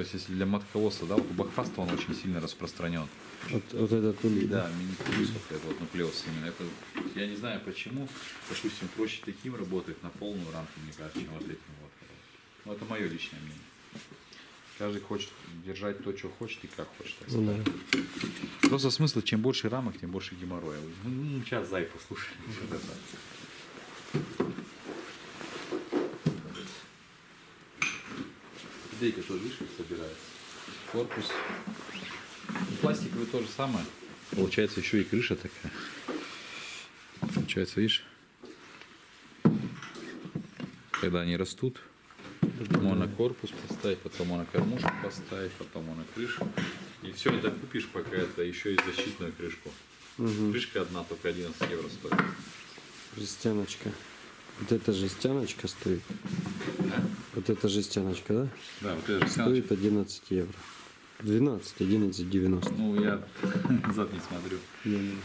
То есть, если для матковоса, да, вот у Бахфаста он очень сильно распространен. Вот, вот этот улей, да? Да, мини-плюсов, это вот нуклеус именно. Это, я не знаю почему, допустим, проще таким работать на полную рамку, мне кажется, чем вот этим вот. Ну, это мое личное мнение. Каждый хочет держать то, что хочет и как хочет. так Ну, да. Просто смысл, чем больше рамок, тем больше геморроя. Ну, сейчас зай послушай. что это. Дейка тоже, видишь, как собирается. Корпус. Ну, Пластиковый то же самое. Получается еще и крыша такая. Получается, видишь? Когда они растут, можно корпус поставить, потом можно кормушку поставить, потом можно крышу. И все это купишь, пока это еще и защитную крышку. Крышка одна только 11 евро стоит. Жестяночка. Вот эта жестяночка стоит. Вот эта жестяночка, да? Да, вот это же Стоит 11 евро. 12, 11, 90. Ну, я зад не смотрю, Не-не.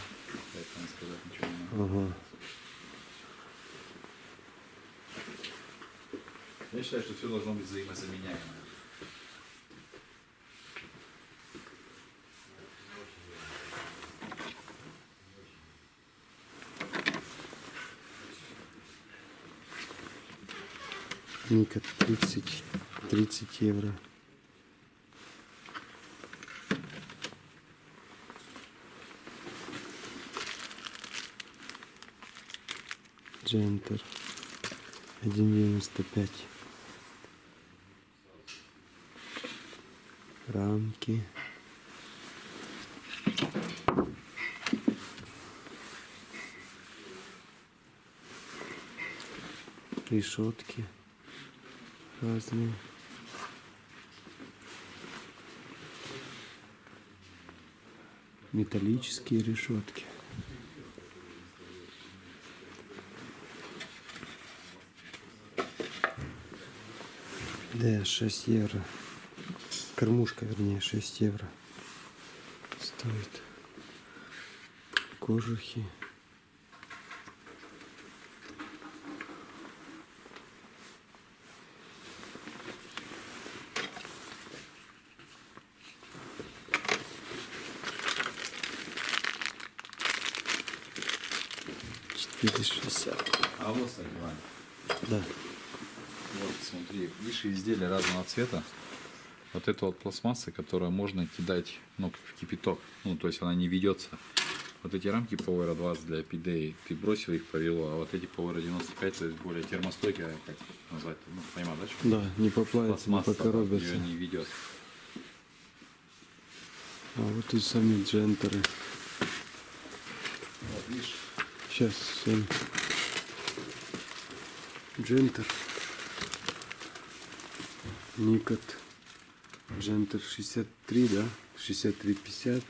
поэтому сказать ничего не могу. Ага. Я считаю, что все должно быть взаимозаменяемо. Ника 30, 30 евро. Джентер 1,95 Рамки. Решетки разные. Металлические решетки. Да, 6 евро. Кормушка, вернее, 6 евро. Стоит. Кожухи. Четыре шестьдесят. А вот, кстати, Да. вот смотри, видишь, изделия разного цвета. Вот это вот пластмасса, которую можно кидать ну, в кипяток. Ну, то есть она не ведется. Вот эти рамки Power 20 для PDA, ты бросил их, повело, а вот эти Power 95, то есть более термостойкие, как назвать, ну, понимаешь, да? что? Да, не поплавится, не Пластмасса, покоробится. ее не ведет. А вот и сами джентеры. Сейчас всем. Джентер. Никот. Джентер 63, да? 63, 50,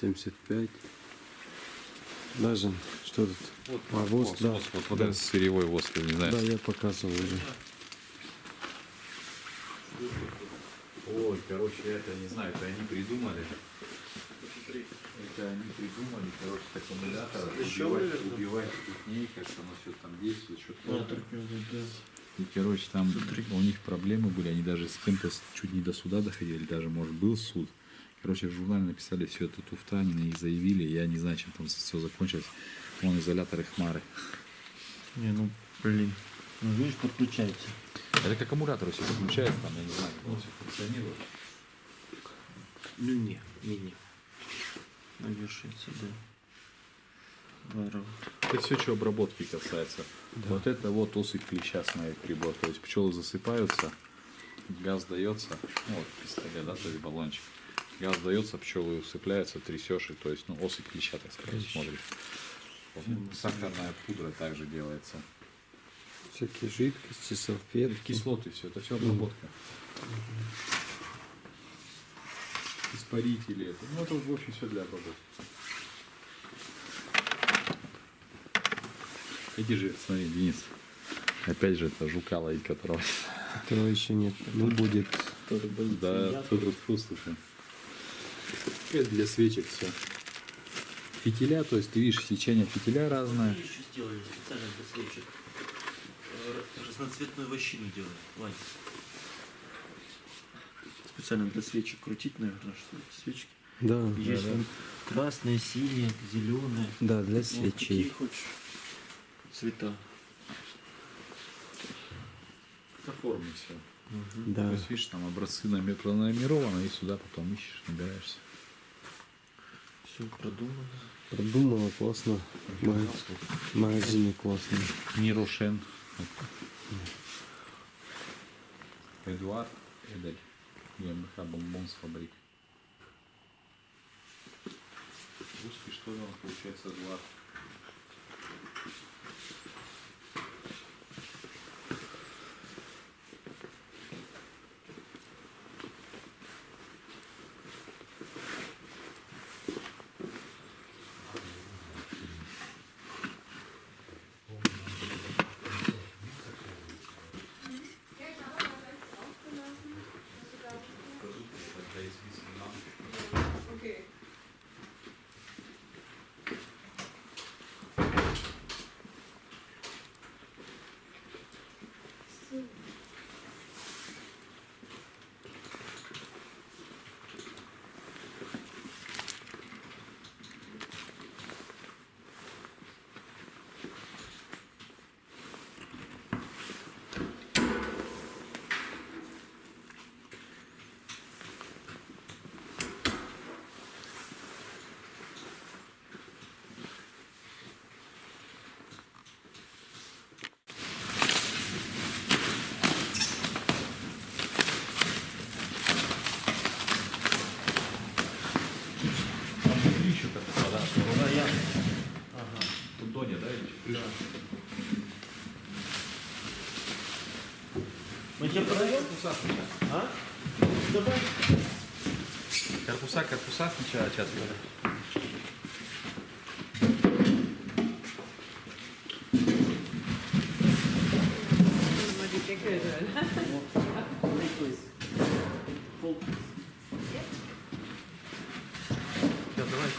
75. Даже, что тут? вот, А, воск, да. воск, вот, вот Да. этот сырьевой воск, я не знаю. Да, я показывал уже. Ой, короче, это не знаю, это они придумали. Это они придумали, короче, с аккумулятора убивать, убивать ступней, как оно все там действует, что-то. И, короче, там у них проблемы были, они даже с кем-то чуть не до суда доходили, даже, может, был суд. Короче, в журнале написали все это туфта, они на них заявили, я не знаю, чем там все закончилось. Вон изоляторы хмары. Не, ну, блин. Ну, видишь, подключается. Это к аккумулятору все подключается, там, я не знаю, как оно все функционирует. Ну, не, не, не. Да. Здорово. Это все, что обработки касается. Вот это вот осыпь клеща с моих прибор. То есть пчелы засыпаются, газ дается, ну вот пистолет, да, то есть баллончик. Газ дается, пчелы усыпляются, трясешь, и то есть, ну, осыпь клеща, так сказать, смотришь. Вот, Сахарная пудра также делается. Всякие жидкости, салфетки. Кислоты все, это все обработка. Испарители, это, ну это в общем все для обработки. Иди же, смотри, Денис. Опять же, это жука ловить, которого... Которого еще нет. Ну, будет. Да, тут вот слушай. Это для свечек все. Фитиля, то есть ты видишь, сечение фитиля разное. еще сделали специально для свечек. Э, Разноцветную вощину делали, Вань. Специально для свечек крутить, наверное, что эти свечки. Да, Есть вон красные, синие, зеленые. да, для Вот какие свечей. хочешь цвета. Оформи все. То Да. есть, видишь, там образцы пронумерованы, и сюда потом ищешь, набираешься. Все продумано. Продумала классно. Ма- Магазины классные. Мирошен. Эдуард Эдель. ГМБХ Бомбонс фабрик. Русский что он получается Эдуард? Okay. Там внутри еще как-то, да? Да, я. Тут Доня, да? Мы тебе продаем? А? Давай. Корпуса, корпуса сначала сейчас. Mal die Deckel drin. Да, давай.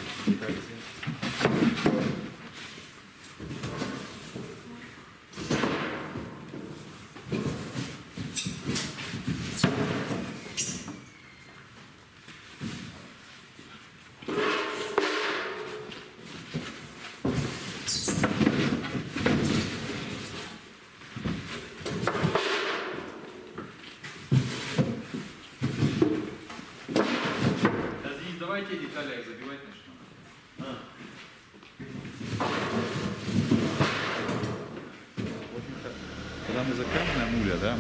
Подожди, давайте детали забивать начнем. Когда мы заказываем муля, да,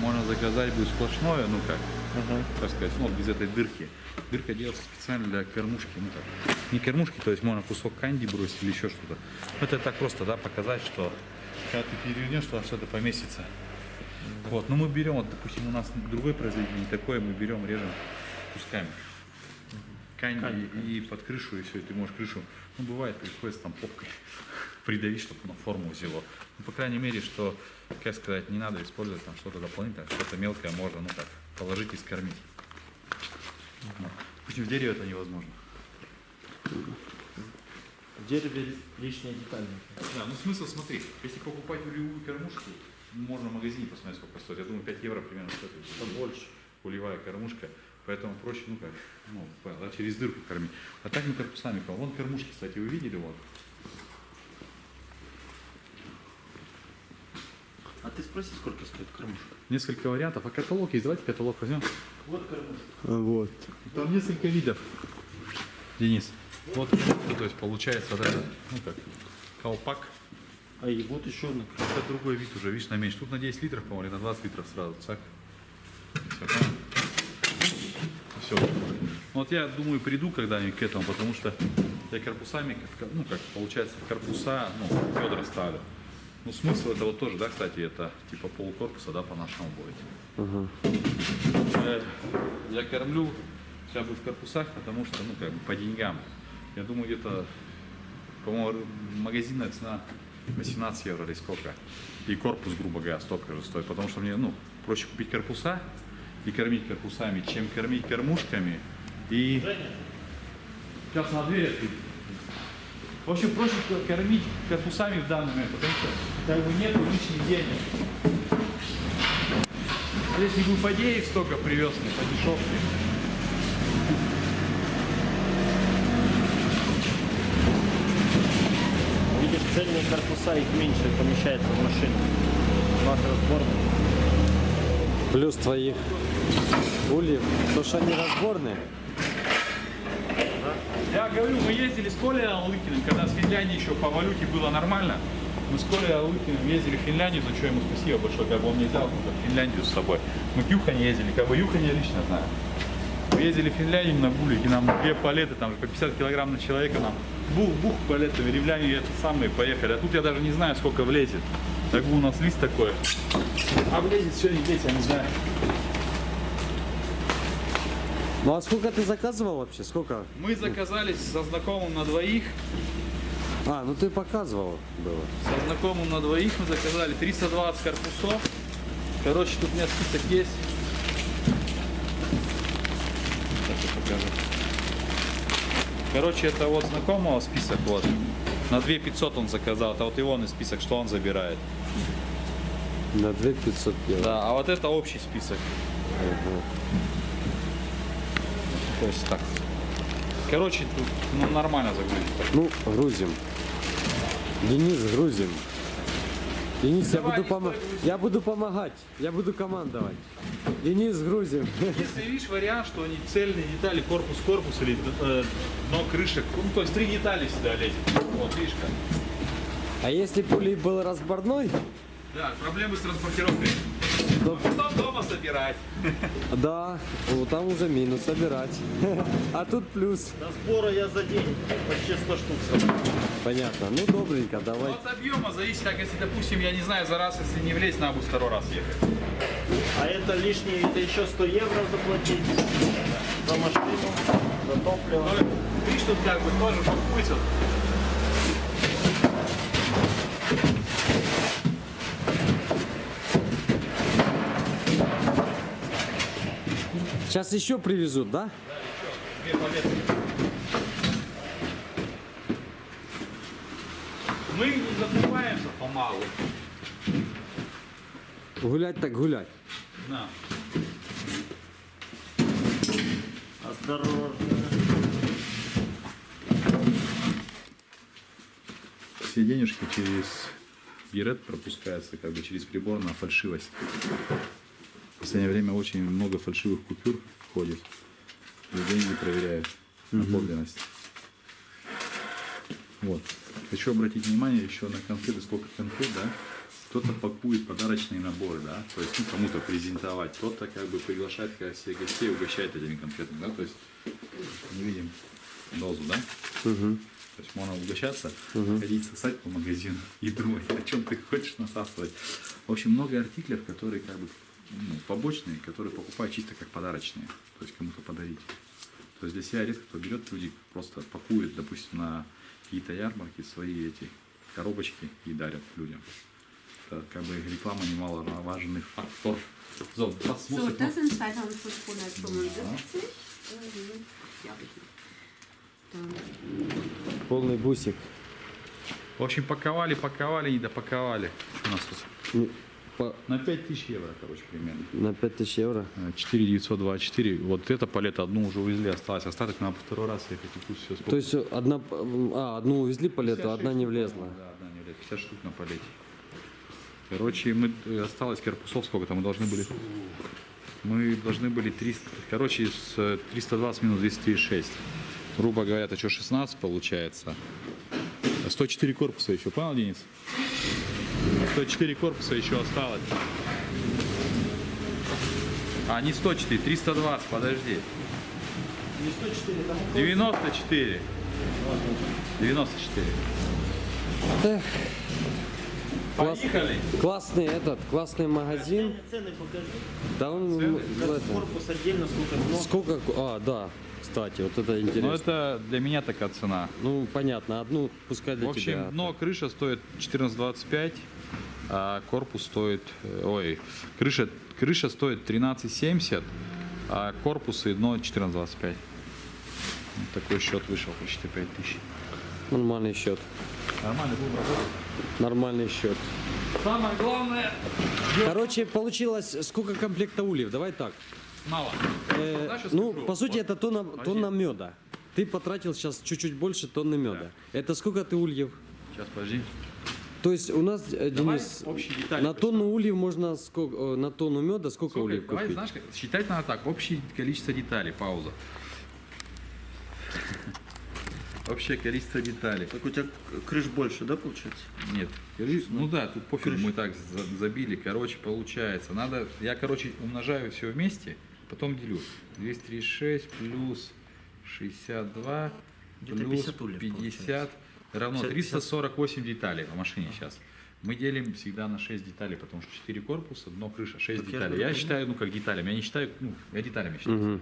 заказать будет сплошное, ну как, Ага. так сказать, ну, без этой дырки. Дырка делается специально для кормушки, ну как, не кормушки, то есть можно кусок канди бросить или еще что-то. Ну, Это так просто, да, показать, что когда ты перевернешь, туда что-то поместится. Вот, ну мы берем, вот, допустим, у нас другой производитель не такой, мы берем, режем кусками. Канди Канди, и под крышу, и все, и ты можешь крышу, ну бывает, приходится там попкой придавить, чтобы на форму взяло. Ну, по крайней мере, что, как сказать, не надо использовать там что-то дополнительное, что-то мелкое можно, ну как, положить и скормить. Ну, Допустим, в дереве это невозможно. В дереве лишняя деталь. Да, ну смысл, смотри, если покупать улевую кормушку, можно в магазине посмотреть, сколько стоит. Я думаю, 5 евро примерно стоит. Побольше. Улевая кормушка. Поэтому проще, ну как, ну, через дырку кормить. А так мы корпусами кормим. Вон кормушки, кстати, вы видели, вот. А ты спроси, сколько стоит кормушка? Несколько вариантов. А каталог есть? Давайте каталог возьмем. Вот кормушка. А вот. Там несколько видов. Денис. Вот, то есть получается вот это, ну как, колпак. А и вот еще одна. Это другой вид уже, видишь, на меньше. Тут на 10 литров, по-моему, или на 20 литров сразу. Цак. Все, Все. Вот я думаю, приду когда-нибудь к этому, потому что я корпусами, как- ну как, получается, корпуса, ну, Федор ставлю. Ну, смысл этого тоже, да, кстати, это типа полукорпуса, да, по-нашему будет. Ага. Э, Я кормлю как бы в корпусах, потому что, ну, как бы по деньгам. Я думаю, где-то, по-моему, магазинная цена 18 евро или сколько. И корпус, грубо говоря, столько же стоит. Потому что мне, ну, проще купить корпуса и кормить корпусами, чем кормить кормушками. И сейчас на дверь открыть. Вообще проще кормить корпусами в данный момент, потому что как а бы нет лишних денег. Здесь и глуподеев столько привез мне по дешевке. Видишь, цельные корпуса, их меньше помещается в машине. Плюс твои ули, потому что они разборные. Я говорю, мы ездили с Колей Алыкиным, когда с Финляндией еще по валюте было нормально. Мы с Колей Алыкиным ездили в Финляндию, за что ему спасибо большое, как бы он мне взял как Финляндию с собой. Мы к Юхане ездили, как бы Юхань я лично знаю. Мы ездили в Финляндию на булики, нам две палеты, там по 50 килограмм на человека, нам бух-бух палеты, в ривляне это самые поехали. А тут я даже не знаю, сколько влезет. Так у нас лист такой. А влезет не влезет, я не знаю. Ну а сколько ты заказывал вообще? Сколько? Мы заказали со знакомым на двоих. А, ну ты показывал было. Со знакомым на двоих мы заказали 320 корпусов. Короче, тут у меня список есть. Сейчас я покажу. Короче, это вот знакомого список вот. На 2 500 он заказал. Это вот его на список, что он забирает. На 2500 евро. Да, а вот это общий список. То есть так. Короче, тут ну, нормально загрузить. Ну, грузим. Денис, грузим. Денис, я Давай, буду, помо- Николай, грузи. я буду помогать. Я буду командовать. Денис, грузим. Если видишь вариант, что они цельные детали, корпус, корпус или э, дно, крыша, ну то есть три детали сюда лезет. Вот, видишь как. А если пулей был разборной, Да, проблемы с транспортировкой. то Потом дома собирать. да, вот там уже минус собирать. А тут плюс. До сбора я за день почти 100 штук собрал. Понятно. Ну, добренько, Ну, давай. От объема зависит, так если, допустим, я не знаю, за раз, если не влезть, надо будет второй раз ехать. А это лишние, это еще 100 евро заплатить за машину, за топливо. Ну, видишь, тут как бы тоже подпустят. Сейчас еще привезут, да? Две палеты. Мы не закрываемся помалу. Гулять так гулять. На. Осторожно. Все денежки через Берет пропускаются, как бы через прибор на фальшивость. В последнее время очень много фальшивых купюр входит. И деньги проверяют на подлинность. Вот. Хочу обратить внимание еще на конфеты, сколько конфет, да? Кто-то пакует подарочные наборы, да? То есть, ну, кому-то презентовать. Кто-то как бы приглашает как себе гостей, угощает этими конфетами, да? То есть, не видим дозу, да? То есть можно угощаться, ходить сосать по магазину и думать, о чем ты хочешь насасывать. В общем, много артиклев, которые как бы ну, побочные, которые покупают чисто как подарочные, то есть кому-то подарить. То есть для себя редко кто берет, люди просто пакуют, допустим, на какие-то ярмарки свои эти коробочки и дарят людям. Это как бы реклама немаловажный фактор. So, was So, noch? sind 2575. Mhm. Ja, bitte. Dann Полный бусик. В общем, паковали, паковали, не допаковали. Что у нас тут? По- На 5000 евро, короче, примерно. На 5000 евро. 4924. Вот это палета одну уже увезли, осталось. Остаток надо второй раз и тут все сколько. То есть одна, а, одну увезли палету, 56 одна не влезла. Да, одна не влезла. 50 штук на палете. Короче, мы э, осталось корпусов сколько-то, мы должны были... Мы должны были 300... Короче, с э, 320 минус 236. Грубо говоря, это что, 16 получается? А 104 корпуса еще, понял, Денис? 104 корпуса еще осталось. А, не 104, 320, подожди. Не 104, там 94. 94. Эх, Класс- Поехали. классный этот, классный магазин. Цены покажи. Да он Цены? корпус отдельно, сколько. Сколько? А, да. Кстати, вот это Ну, интересно. это для меня такая цена. Ну, понятно, одну пускай для В общем, тебя. дно крыша стоит 14,25, а корпус стоит... э, Ой, крыша, крыша стоит 13,70, а корпус и дно 14,25. Вот такой счет вышел, почти 5 тысяч. Нормальный счет. Нормально будем работать. Нормальный счет. Самое главное, Короче, получилось сколько комплекта ульев? Давай так. мало. Э, что ну, скажу? по сути, Вот, это тонна, подожди. тонна меда. Ты потратил сейчас чуть-чуть больше тонны меда. Это сколько ты ульев? Сейчас, подожди. То есть у нас, э, Давай Денис, на тонну ульев можно сколько, э, на тонну меда сколько Сколько? ульев Давай, купить? знаешь, как- считать надо так. Общее количество деталей. Пауза. Общее количество деталей. Так у тебя крыш больше, да, получается? Нет. Скажи, Ну да, тут пофиг, мы так за- забили. Короче, получается. Надо, я, короче, умножаю все вместе, потом делю. 236 плюс 62 Где-то плюс 50 ульев 50 равно 50. 348 деталей по машине сейчас. Мы делим всегда на 6 деталей, потому что 4 корпуса, дно крыша, 6 Так я деталей. Я говорю. считаю, ну как деталями, я не считаю, ну, я деталями считаю.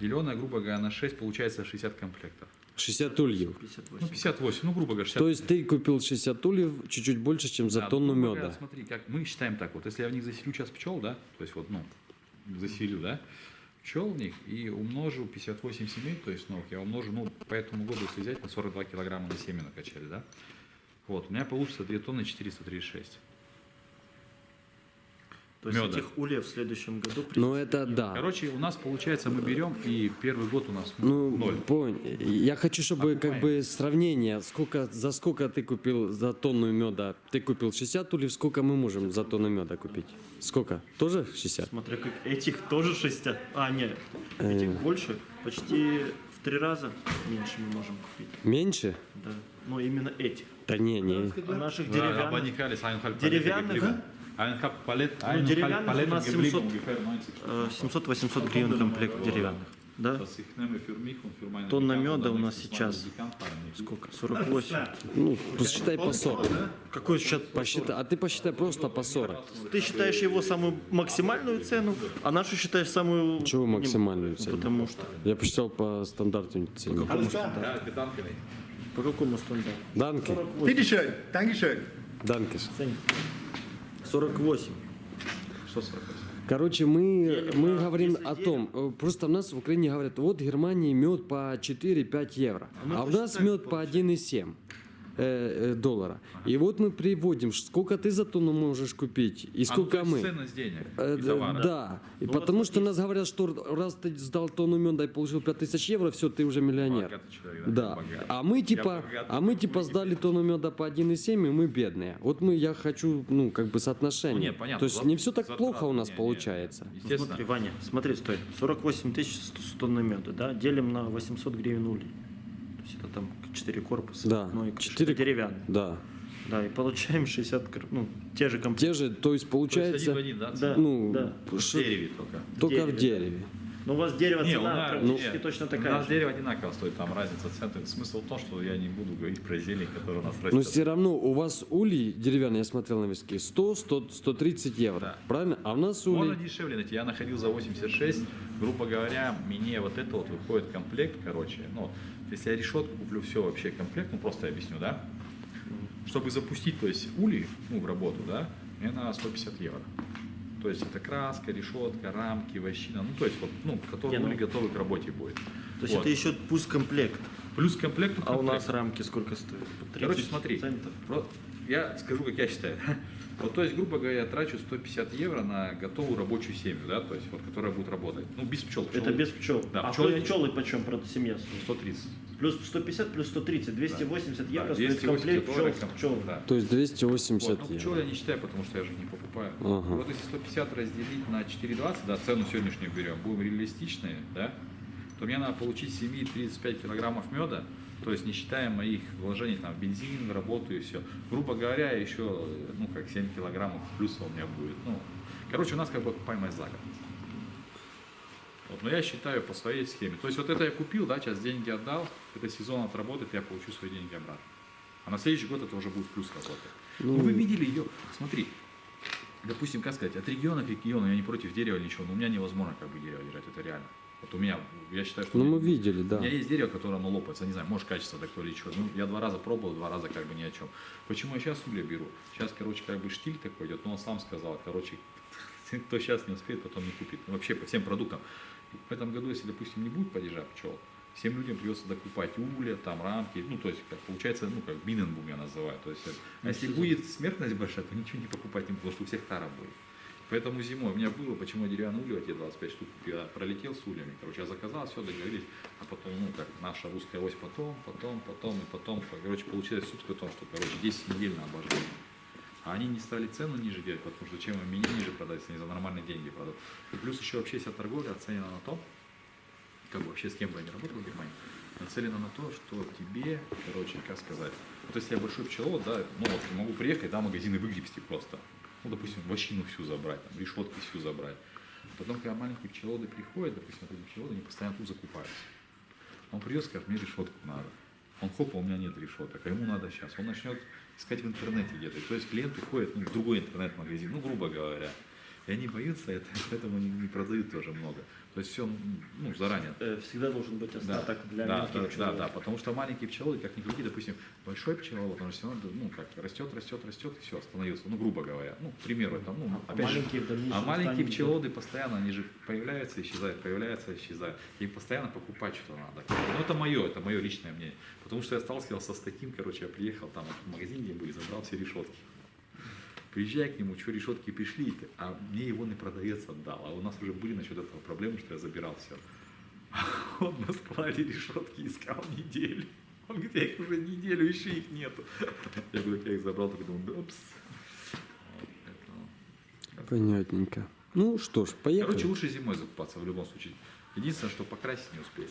Деленное, грубо говоря, на 6 получается 60 комплектов. 60 ульев. 58. Ну, 58, ну, грубо говоря, 60 То есть ты купил 60 ульев чуть-чуть больше, чем за Да, тонну ну, меда. Смотри, как мы считаем так вот, если я в них заселю час пчел, да, то есть вот, ну, заселю, да, пчел в них и умножу 58 семей, то есть ног, я умножу, ну, по этому году, если взять, на 42 килограмма на семя накачали, да, вот, у меня получится 2 тонны 436. То есть Мёда. этих ульев в следующем году Ну это да. Короче, у нас получается, мы берем, и первый год у нас Ну, ноль. понял. Я хочу, чтобы как Окупаем. бы сравнение, сколько, за сколько ты купил за тонну меда? Ты купил 60 ульев, сколько мы можем за тонну меда купить? Сколько? Тоже 60? Смотря как этих тоже 60. А, нет, этих больше. Почти в три раза меньше мы можем купить. Меньше? Да. Но именно этих. Да не, не. А наших Да, деревянных. Einhalb Деревянных, Geblieben. Einhalb Palette, Ну, деревянных у Palette нас geblieben, 700. ungefähr 90 э, 700-800 гривен комплект деревянных. Да? Тонна меда у нас сейчас сколько? 48. Ну, посчитай по 40. Какой сейчас Посчитай, а ты посчитай просто по 40. Ты считаешь его самую максимальную цену, а нашу считаешь самую... Чего максимальную цену? Потому что... Я посчитал по стандартной цене. Ja, Gedanken. По какому стандарту? Данки. Bitte schön, Dankeschön. Данкиш. Ценник. 48. Что 48? Короче, мы, мы говорим 10 о том, э, просто у нас в Украине говорят, вот в Германии мед по 4-5 евро, мы а у нас мед по 1,7 э, э, доллара. И вот мы приводим, сколько ты за тонну можешь купить и А, ну, сколько то есть мы. Ценность денег Э, и товара. Да, и Ну, потому вот что нас говорят, что раз ты сдал тонну меда и получил 5000 евро, все, ты уже миллионер. Богатый человек, да? Да. А мы типа, богатый, а мы типа сдали тонну меда по 1,7, и мы бедные. Вот мы, я хочу, ну, как бы соотношение. Ну, нет, понятно. То есть не все так затраты, плохо у нас не, не, получается. Ну, Естественно. смотри, Ваня, смотри, стой. 48 тысяч тонны меда, да? Делим на 800 гривен улей. То есть это там 4 корпуса. Да, Ну и 4 четыре- деревянные. Да. Да, и получаем 60, кр- ну, те же комплекты. Те же, то есть То получается, есть один в один, да? Да, ну, да. В дереве только. только в дереве, дереве. Но у вас дерево Не, у цена нас, практически не, точно У такая нас же. дерево одинаково стоит, там разница цен. Смысл в том, что я не буду говорить про зелень, которая у нас растет. Но все равно у вас улей деревянный, я смотрел на виски, 100, 100, 130 евро. Да. Правильно? А у нас Можно улей... дешевле найти. Я находил за 86. Грубо говоря, мне вот это вот выходит комплект, короче. Ну, если я решетку куплю все вообще комплект, ну просто я объясню, да? Чтобы запустить, то есть улей, ну, в работу, да, мне надо 150 евро. То есть это краска, решетка, рамки, вощина, ну, то есть вот, ну, который Не, ну- улей готовый к работе будет. То есть Вот. это еще пусть комплект. Плюс к комплекту А у комплект. нас рамки сколько стоят? По 30 Короче, смотри, центов. я скажу, как я считаю. Вот, то есть, грубо говоря, я трачу 150 евро на готовую рабочую семью, да, то есть, вот, которая будет работать. Ну, без пчел. Это Пчелы- без пчел. Да, а пчелы- пчелы, пчелы почем, правда, семья? стоит? 130. Плюс 150, плюс 130, 280 евро Да, стоит 280 комплект пчел пчелами. да. То есть 280 Вот, ну, пчел евро. я не считаю, потому что я же не покупаю. Ага. Вот если 150 разделить на 4,20, да, цену сегодняшнюю берем, будем реалистичные, да, то мне надо получить в семьи 35 килограммов меда, то есть не считая моих вложений там, в бензин, в работу и все. Грубо говоря, еще, ну, как 7 килограммов плюса у меня будет. Ну, короче, у нас как бы окупаемость за год. Вот, но я считаю по своей схеме. То есть вот это я купил, да, сейчас деньги отдал, это сезон отработает, я получу свои деньги обратно. А на следующий год это уже будет плюс работать. Ну, вы видели ее, смотри, допустим, как сказать, от региона к региону, я не против дерева ничего, но у меня невозможно как бы дерево держать, это реально. Вот у меня, я считаю, что... Ну у мы видели, У да. меня есть дерево, которое оно лопается, не знаю, может качество такое или что. Ну, я два раза пробовал, два раза как бы ни о чем. Почему я сейчас угля беру? Сейчас, короче, как бы штиль такой идет, но он сам сказал, короче, кто сейчас не успеет, потом не купит. Вообще по всем продуктам. В этом году, если, допустим, не будет падежа пчел, всем людям придется докупать угля, там рамки, ну, то есть, как получается, ну, как Биненбум я называю. То есть, а если будет смертность большая, то ничего не покупать не потому что у всех тара будет. Поэтому зимой у меня было, почему я деревянные ульи, вот эти 25 штук, я пролетел с ульями, короче, я заказал, все, договорились, а потом, ну, как наша русская ось, потом, потом, потом и потом, короче, получилось суть в том, что, короче, 10 недель на обожжение. А они не стали цену ниже делать, потому что чем им меня ниже продать, если они за нормальные деньги продают. И плюс еще вообще вся торговля оценена на то, как бы вообще с кем бы я ни работал в Германии, нацелена на то, что тебе, короче, как сказать, вот если я большой пчеловод, да, ну вот могу приехать, да, магазины выгребсти просто, ну, допустим, вощину всю забрать, там, решетки всю забрать. Потом, когда маленькие пчеловоды приходят, допустим, эти пчеловоды, они постоянно тут закупаются. Он придет, скажет, мне решетку надо. Он хоп, а у меня нет решеток, а ему надо сейчас. Он начнет искать в интернете где-то. То есть клиенты ходят ну, в другой интернет-магазин, ну, грубо говоря. И они боятся это, поэтому они не продают тоже много. То есть все ну, заранее. Э, Всегда должен быть Да, остаток для да, мелких да, да, пчеловодов. да, потому что маленькие пчеловоды, как ни крути, допустим, большой пчеловод, он же все равно, ну, как растет, растет, растет, и все, остановился, ну, грубо говоря, ну, к примеру, там, ну, А опять же, маленькие дальнейшем а маленькие пчеловоды постоянно, они же появляются, исчезают, появляются, исчезают, и постоянно покупать что надо. Ну, это мое, это мое личное мнение, потому что я сталкивался с таким, короче, я приехал там в магазин, где были, забрал все решетки. Приезжай к нему, что решетки пришли, а мне его не продавец отдал. А у нас уже были насчет этого проблемы, что я забирал все. Он на складе решетки искал неделю. Он говорит, я их уже неделю еще их нету. Я говорю, я их забрал, только думаю, поэтому- Понятненько. Ну что ж, поехали. Короче, лучше зимой закупаться в любом случае. Единственное, что покрасить не успеешь.